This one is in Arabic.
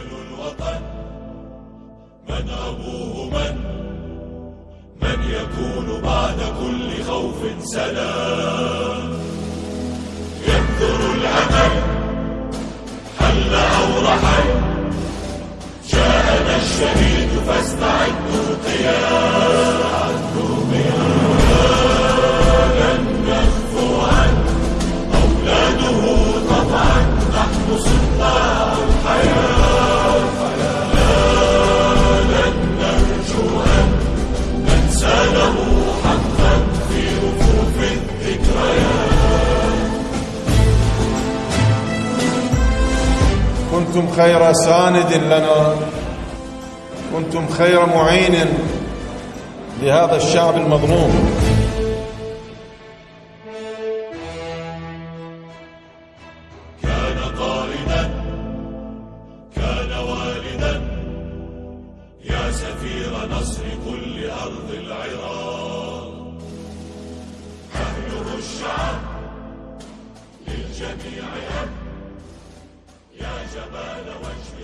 اسأل الوطن من أبوه من؟ من يكون بعد كل خوف سلام ينظر الأمل حل أو رحل جاءنا الشهيد فاستعدوا قيام كنتم خير ساند لنا. كنتم خير معين لهذا الشعب المظلوم. كان قائدا كان والدا. يا سفير نصر كل أرض العراق. أهله الشعب للجميع يا جمال